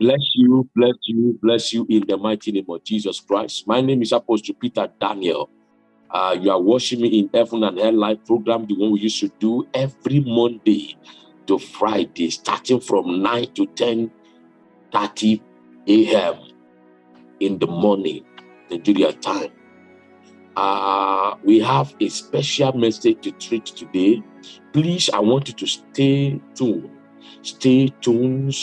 Bless you, bless you, bless you in the mighty name of Jesus Christ. My name is Apostle Peter Daniel. Uh, you are watching me in Heaven and Hell Live program, the one we used to do every Monday to Friday, starting from 9 to 10 30 a.m. in the morning, Nigeria time. Uh, we have a special message to treat today. Please, I want you to stay tuned. Stay tuned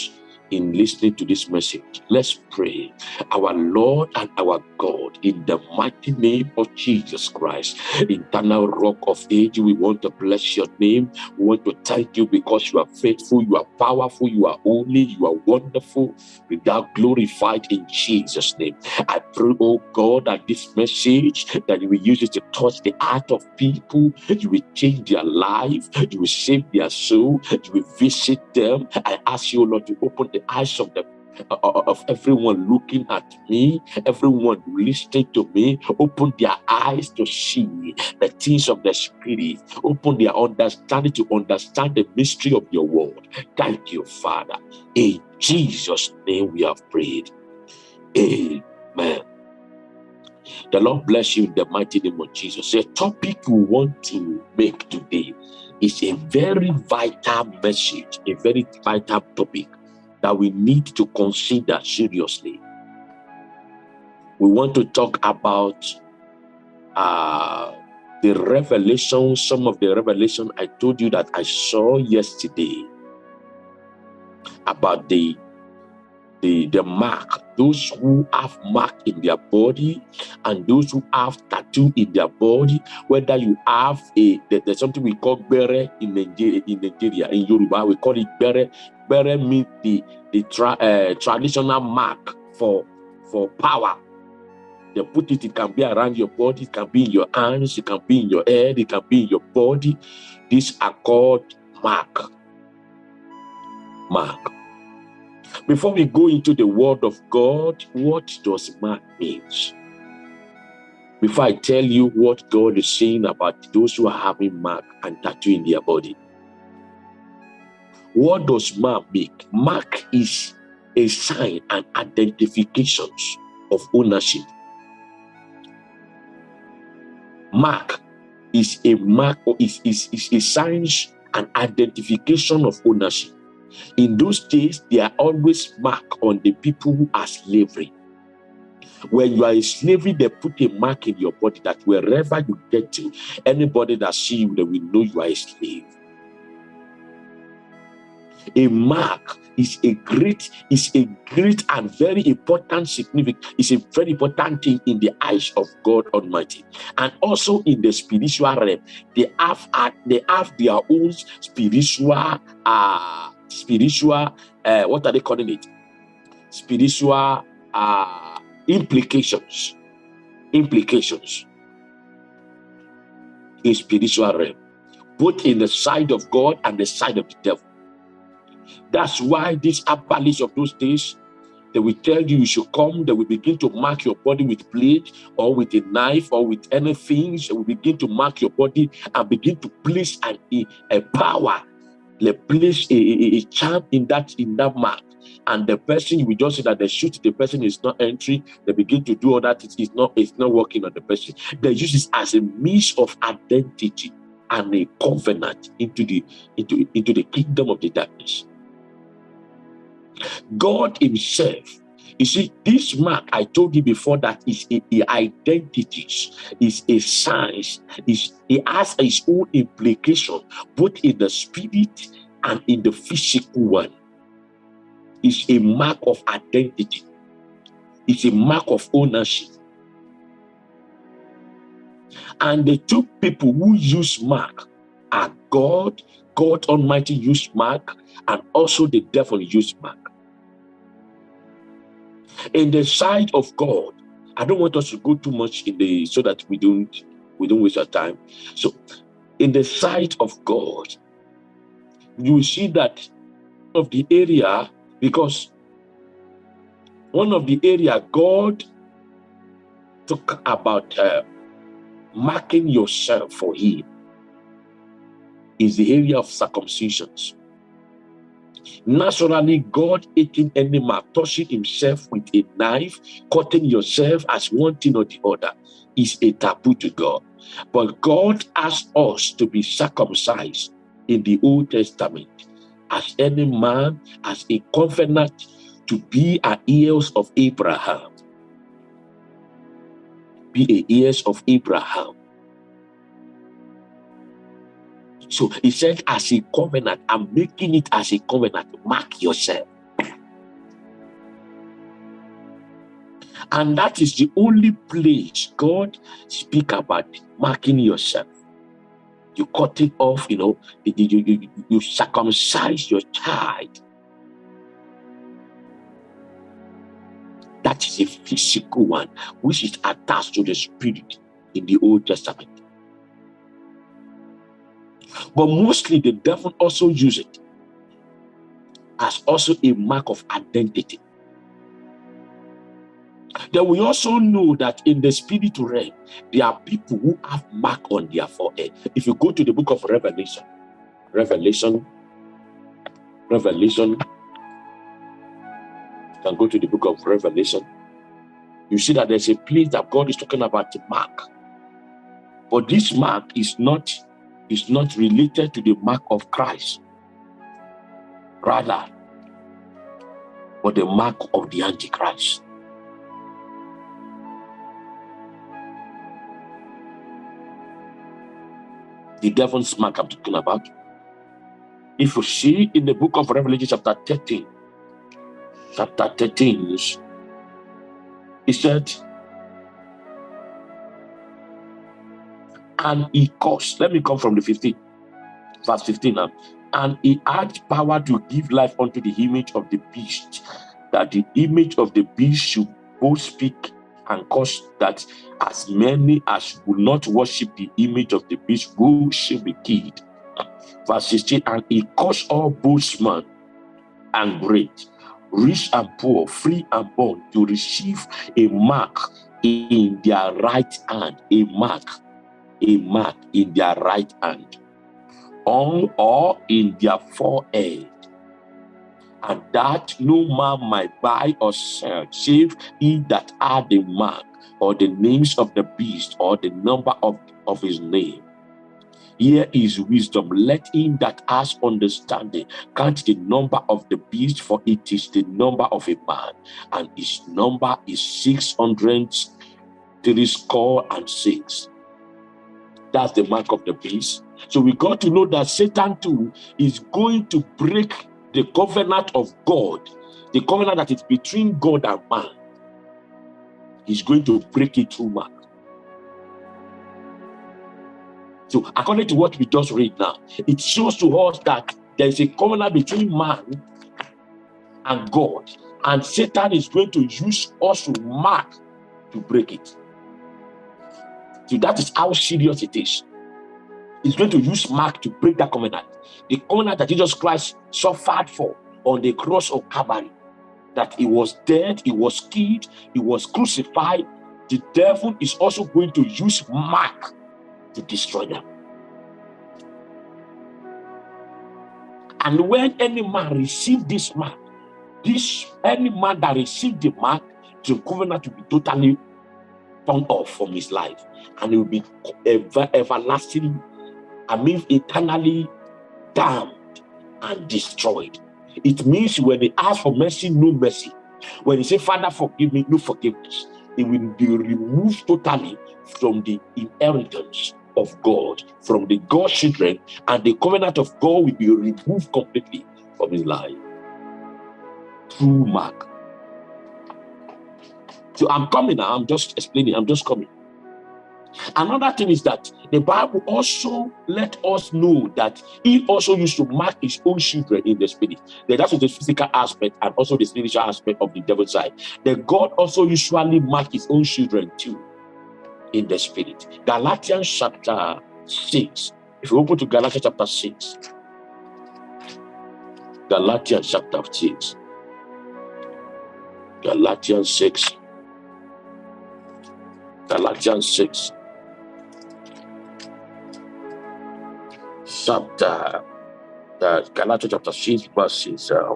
in listening to this message. Let's pray. Our Lord and our God, in the mighty name of Jesus Christ, eternal rock of age, we want to bless your name. We want to thank you because you are faithful, you are powerful, you are holy, you are wonderful. We are glorified in Jesus' name. I pray, oh God, that this message that you will use it to touch the heart of people, you will change their life, you will save their soul, you will visit them. I ask you, Lord, to open the eyes of the uh, uh, of everyone looking at me, everyone listening to me, open their eyes to see the things of the Spirit, open their understanding to understand the mystery of your word. Thank you, Father. In Jesus' name we have prayed. Amen. The Lord bless you in the mighty name of Jesus. The topic we want to make today is a very vital message, a very vital topic that we need to consider seriously. We want to talk about uh, the revelation, some of the revelation I told you that I saw yesterday about the the, the mark, those who have mark in their body and those who have tattoo in their body, whether you have a, there's something we call bere in Nigeria, in Nigeria, in Yoruba, we call it bere. Bere means the, the tra, uh, traditional mark for, for power. They put it, it can be around your body, it can be in your hands, it can be in your head, it can be in your body. These are called mark. Mark. Before we go into the word of God, what does mark mean? Before I tell you what God is saying about those who are having mark and tattoo in their body, what does mark make? Mark is a sign and identification of ownership. Mark is a mark or is, is, is a sign and identification of ownership. In those days, they are always marked on the people who are slavery. When you are a slavery, they put a mark in your body that wherever you get to, anybody that see you, they will know you are a slave. A mark is a great, is a great and very important significant, is a very important thing in the eyes of God Almighty. And also in the spiritual realm, they have they have their own spiritual uh spiritual, uh, what are they calling it? Spiritual uh, implications. Implications in spiritual realm, both in the side of God and the side of the devil. That's why these abalis of those days, they will tell you you should come, they will begin to mark your body with blade or with a knife or with anything. They will begin to mark your body and begin to place an, a, a power they place a, a, a charm in that in that mark. And the person you just see that they shoot the person is not entering they begin to do all that it is not it's not working on the person. They use this as a means of identity and a covenant into the into into the kingdom of the darkness. God himself you see, this mark I told you before that is a, a identity, is a science, is it has its own implication, both in the spirit and in the physical one. It's a mark of identity. It's a mark of ownership. And the two people who use mark are God, God Almighty used mark, and also the devil used mark in the sight of God. I don't want us to go too much in the so that we don't we don't waste our time. So in the sight of God, you will see that of the area because one of the area God talk about uh, marking yourself for him is the area of circumcisions. Naturally, God hating any man, touching himself with a knife, cutting yourself as one thing or the other is a taboo to God. But God asked us to be circumcised in the Old Testament as any man, as a covenant to be a heirs of Abraham. Be a heirs of Abraham. So he said, as a covenant, I'm making it as a covenant. Mark yourself. And that is the only place God speak about marking yourself. You cut it off, you know, you, you, you, you circumcise your child. That is a physical one, which is attached to the spirit in the Old Testament. But mostly the devil also use it as also a mark of identity. Then we also know that in the spirit realm, there are people who have mark on their forehead. If you go to the book of Revelation, Revelation, Revelation, you can go to the book of Revelation. You see that there's a place that God is talking about the mark. But this mark is not is not related to the mark of Christ. Rather, but the mark of the Antichrist. The devil's mark I'm talking about. If you see in the book of Revelation, chapter 13, chapter 13, he said, and he caused, let me come from the 15, verse 15 now. And he had power to give life unto the image of the beast, that the image of the beast should both speak and cause that as many as will not worship the image of the beast will should be killed. Verse 16, and he caused all small and great, rich and poor, free and bond to receive a mark in their right hand, a mark a mark in their right hand, on or in their forehead, and that no man might buy or sell, save he that had the mark, or the names of the beast, or the number of, of his name. Here is wisdom. Let him that has understanding count the number of the beast, for it is the number of a man, and his number is six hundred three score and six. That's the mark of the beast. So we got to know that Satan too is going to break the covenant of God, the covenant that is between God and man. He's going to break it through mark. So according to what we just read now, it shows to us that there is a covenant between man and God, and Satan is going to use us to mark to break it. That is how serious it is. He's going to use Mark to break that covenant. The covenant that Jesus Christ suffered for on the cross of Calvary. That he was dead, he was killed, he was crucified. The devil is also going to use Mark to destroy them. And when any man received this mark, this any man that received the mark, the covenant to be totally turned off from his life and he will be ever, everlasting, I mean eternally damned and destroyed. It means when he asks for mercy, no mercy. When he say, Father, forgive me, no forgiveness. It will be removed totally from the inheritance of God, from the God's children, and the covenant of God will be removed completely from his life. Through Mark so I'm coming now. I'm just explaining. I'm just coming. Another thing is that the Bible also let us know that he also used to mark his own children in the spirit. That that's the physical aspect and also the spiritual aspect of the devil's side. That God also usually mark his own children too in the spirit. Galatians chapter 6. If you open to Galatians chapter 6. Galatians chapter 6. Galatians 6. Galatians 6. Chapter chapter Galatians chapter 6, verses uh,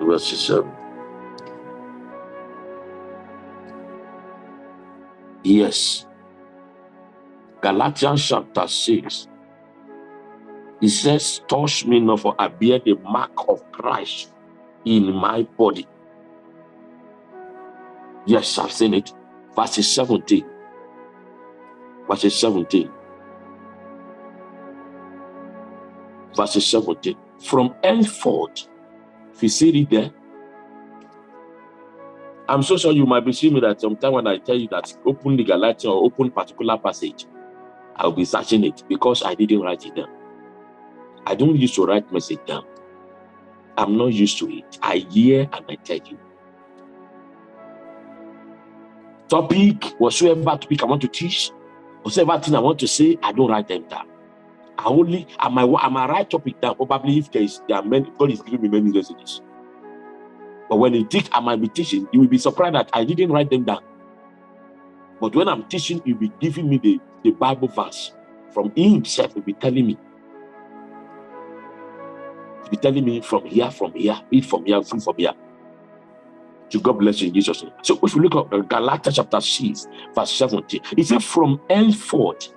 verses um, yes. Galatians chapter 6 it says touch me not for I bear the mark of Christ in my body yes I've seen it verses 17 verses 17 verses 17 from henceforth if you see it there I'm so sure you might be seeing me that sometime when I tell you that open the Galatian or open particular passage, I'll be searching it because I didn't write it down. I don't used to write message down. I'm not used to it. I hear and I tell you. Topic, whatsoever topic I want to teach, whatever thing I want to say, I don't write them down. I only, I might, I might write topic down, probably if there is, there are many, God is giving me many messages. But when you teach, I might be teaching, you will be surprised that I didn't write them down. But when I'm teaching, you'll be giving me the, the Bible verse. From himself will be telling me. He'll be telling me from here, from here, read from here, from here. To God bless you in Jesus' name. So if you look at uh, Galatians chapter 6, verse 17, it says, From henceforth,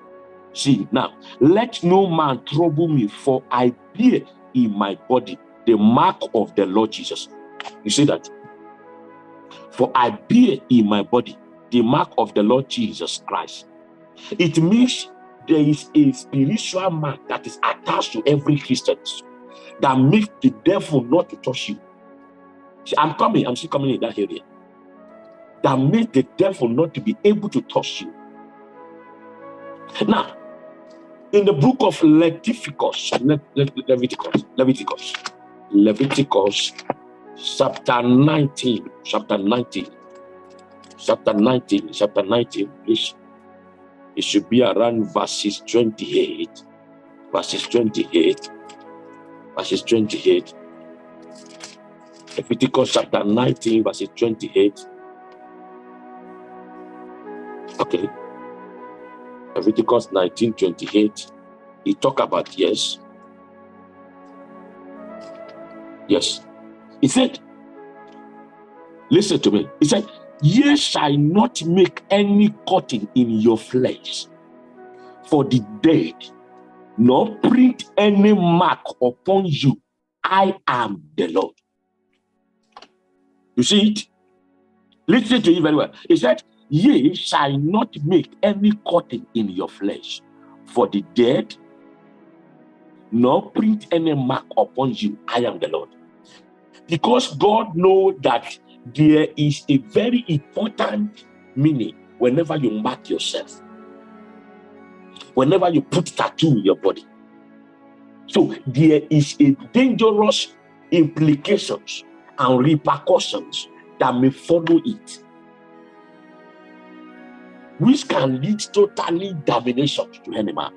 see now, let no man trouble me, for I bear in my body the mark of the Lord Jesus. You see that? For I bear in my body the mark of the Lord Jesus Christ. It means there is a spiritual mark that is attached to every Christian that makes the devil not to touch you. I'm coming, I'm still coming in that area. That makes the devil not to be able to touch you. Now, in the book of Leviticus, Leviticus, Leviticus, Leviticus chapter 19, chapter 19, chapter 19, chapter 19, please. It should be around verses 28, verses 28, verses 28. Leviticus chapter 19, verse 28. Okay. Leviticus 19, 28. He talk about yes. Yes. He said, listen to me. He said, ye shall not make any cutting in your flesh for the dead, nor print any mark upon you. I am the Lord. You see it? Listen to it very well. He said, Ye shall not make any cutting in your flesh for the dead, nor print any mark upon you. I am the Lord because God knows that there is a very important meaning whenever you mark yourself, whenever you put tattoo in your body. So there is a dangerous implications and repercussions that may follow it, which can lead totally damnation to any man.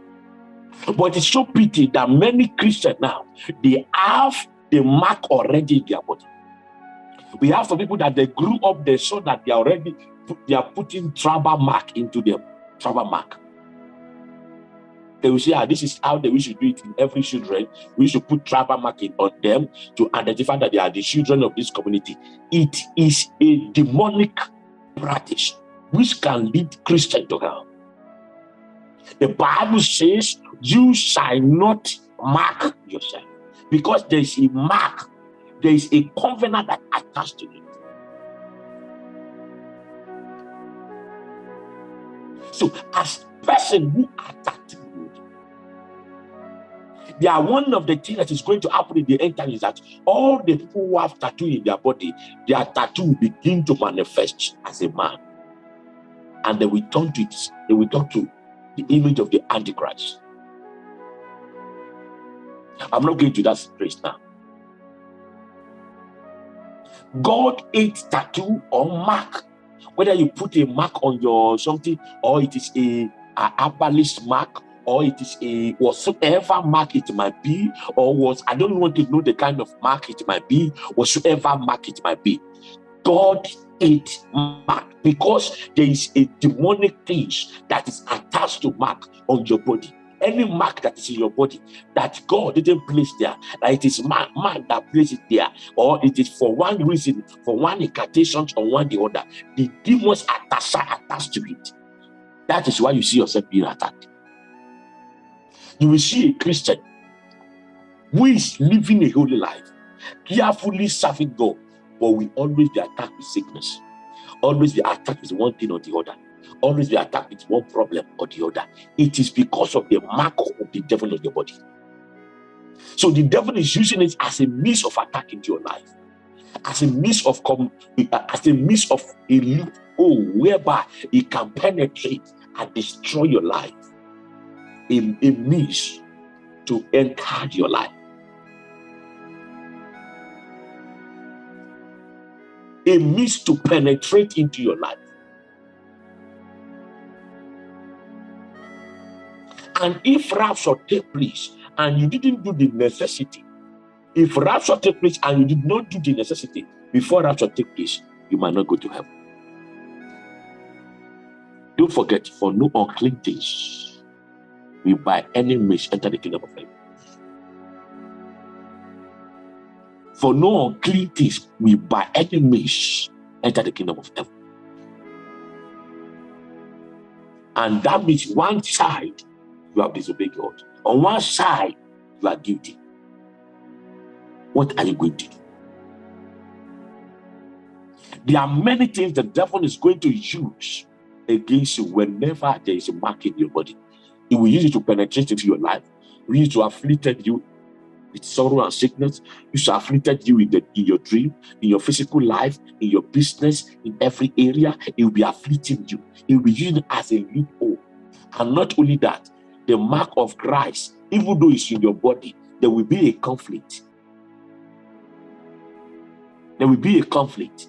But it's so pity that many Christians now they have the mark already in their body. We have some people that they grew up, they saw that they already they are putting tribal mark into them, tribal mark. They will say, ah, this is how they we should do it in every children. We should put tribal marking on them to identify that they are the children of this community. It is a demonic practice which can lead Christian to hell. The Bible says, you shall not mark yourself because there is a mark, there is a covenant that attached to it. So, as person who tattooed, they are one of the things that is going to happen in the end time is that all the people who have tattoo in their body, their tattoo begin to manifest as a man. And they will turn to it, they will turn to the image of the Antichrist. I'm not going to that place now. God hates tattoo or mark. Whether you put a mark on your something, or it is a, a herbalist mark, or it is a whatsoever mark it might be, or was I don't want to know the kind of mark it might be, whatsoever mark it might be. God it mark because there is a demonic thing that is attached to mark on your body any mark that is in your body that God didn't place there, that it is man, man that placed it there, or it is for one reason, for one incantation or one the other, the demons attached, attached to it. That is why you see yourself being attacked. You will see a Christian who is living a holy life, carefully serving God, but we always be attacked with sickness, always be attacked with one thing or the other always be attacked with one problem or the other. It is because of the mark of the devil on your body. So the devil is using it as a means of attack into your life, as a means of as a means of a loophole whereby it can penetrate and destroy your life. A, a means to enter your life. A means to penetrate into your life. And if rapture take place and you didn't do the necessity, if rapture take place and you did not do the necessity before rapture take place, you might not go to heaven. Don't forget, for no unclean things will by any means enter the kingdom of heaven. For no unclean things will by any means enter the kingdom of heaven. And that means one side you have disobeyed God. On one side, you are guilty. What are you going to do? There are many things the devil is going to use against you whenever there is a mark in your body. He will use it to penetrate into your life. Will use it to afflict you with sorrow and sickness. He will afflict you in, the, in your dream, in your physical life, in your business, in every area. He will be afflicting you. He will be using as a loophole. And not only that, the mark of Christ, even though it's in your body, there will be a conflict. There will be a conflict.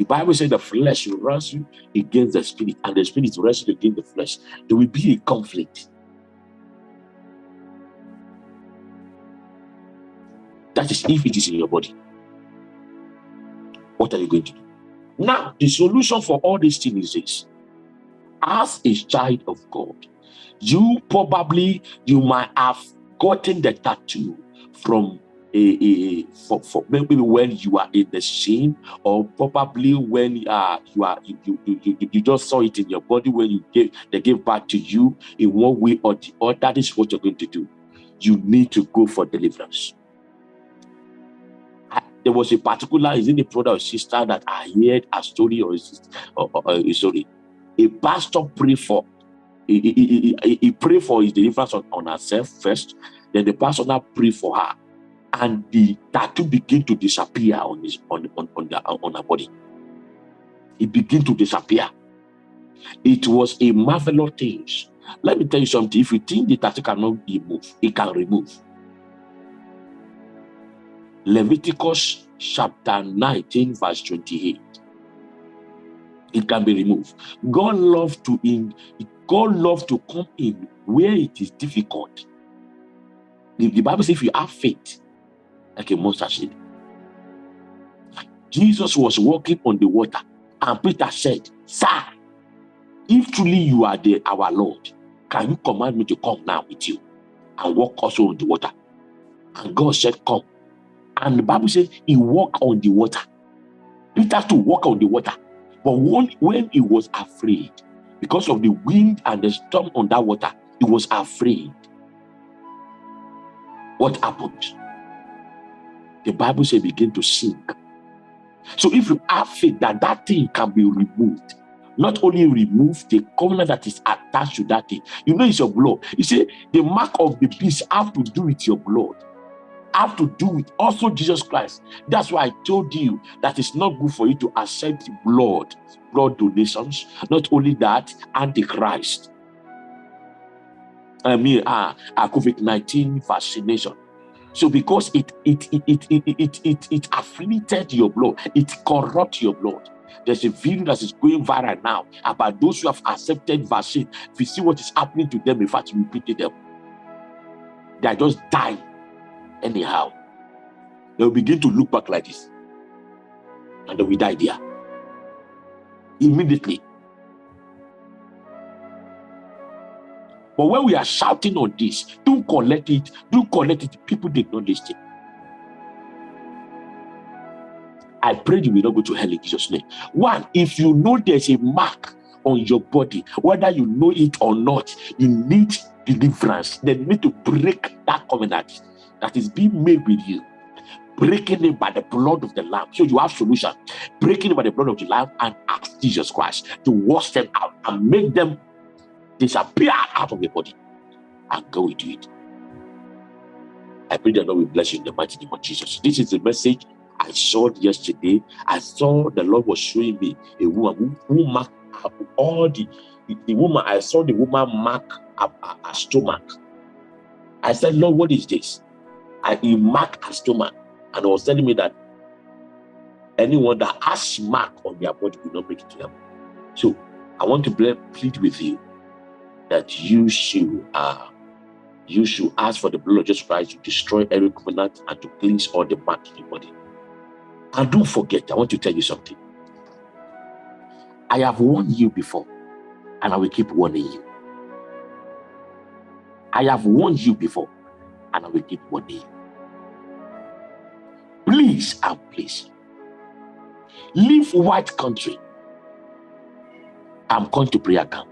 The Bible says the flesh will wrestle against the spirit, and the spirit will wrestle against the flesh. There will be a conflict. That is if it is in your body. What are you going to do? Now, the solution for all these things is this as a child of God, you probably you might have gotten the tattoo from a, a, for, for maybe when you are in the scene or probably when uh, you are you, you, you, you just saw it in your body when you gave they gave back to you in one way or the other that is what you're going to do. You need to go for deliverance. There was a particular is it a brother or sister that I heard a story or a, sister, or, or, or a story? A pastor pray for he, he, he, he pray for his deliverance on, on herself first then the pastor now pray for her and the tattoo begin to disappear on his on on on, the, uh, on her body. It begin to disappear. It was a marvelous thing. Let me tell you something. If you think the tattoo cannot remove it can remove. Leviticus chapter 19 verse 28 it can be removed. God loves to in God loves to come in where it is difficult. The Bible says if you have faith, like a mustard seed. Jesus was walking on the water, and Peter said, Sir, if truly you are the our Lord, can you command me to come now with you and walk also on the water? And God said, Come. And the Bible says he walked on the water. Peter to walk on the water. But when, he was afraid, because of the wind and the storm on that water, he was afraid. What happened? The Bible says begin to sink. So if you have faith that that thing can be removed, not only remove the covenant that is attached to that thing, you know it's your blood. You see, the mark of the beast have to do with your blood have to do with also Jesus Christ. That's why I told you that it's not good for you to accept blood, blood donations. Not only that, Antichrist. I mean, uh, uh COVID-19 vaccination. So because it it it it it it it, afflicted your blood, it corrupt your blood. There's a video that is going viral now about those who have accepted vaccine. If you see what is happening to them, in fact, you pity them. They are just dying anyhow. They'll begin to look back like this. And they will die there. Immediately. But when we are shouting on this, don't collect it, don't collect it. People did not listen. I pray you will not go to hell in Jesus' name. One, if you know there's a mark on your body, whether you know it or not, you need deliverance. They need to break that covenant that is being made with you. Breaking it by the blood of the Lamb. So you have solution. Breaking it by the blood of the Lamb and ask Jesus Christ to wash them out and make them disappear out of your body and go into it. I pray that Lord will bless you in the mighty name of Jesus. This is the message I saw yesterday. I saw the Lord was showing me a woman who, who marked all the, the, the woman. I saw the woman mark her stomach. I said, Lord, what is this? I he marked stomach and was telling me that anyone that has mark on their body will not make it to heaven. So I want to plead with you that you should uh, you should ask for the blood of Jesus Christ to destroy every covenant and to cleanse all the mark in your body. And don't forget, I want to tell you something. I have warned you before, and I will keep warning you. I have warned you before, and I will keep warning you. Please and please, leave white country. I'm going to prayer camp.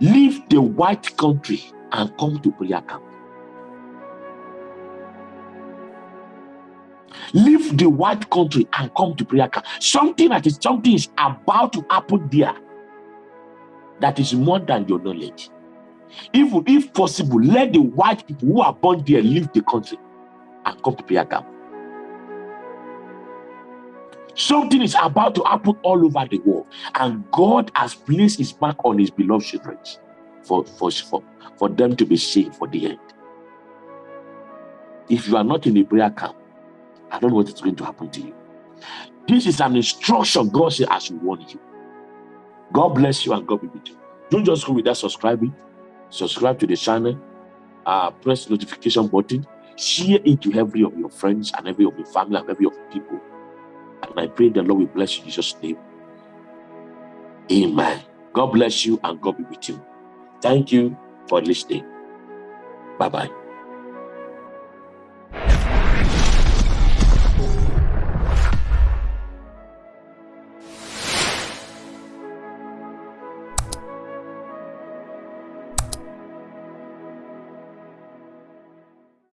Leave the white country and come to prayer camp. leave the white country and come to prayer camp. Something that is something is about to happen there that is more than your knowledge. Even if possible, let the white people who are born there leave the country and come to prayer camp. Something is about to happen all over the world, and God has placed his mark on his beloved children for, for, for, for them to be saved for the end. If you are not in a prayer camp, I don't know what is going to happen to you. This is an instruction God said I should warn you. God bless you and God be with you. Don't just go without subscribing. Subscribe to the channel. Uh, press the notification button. Share it to every of your friends and every of your family and every of your people. And I pray the Lord will bless you in Jesus' name. Amen. God bless you and God be with you. Thank you for listening. Bye-bye.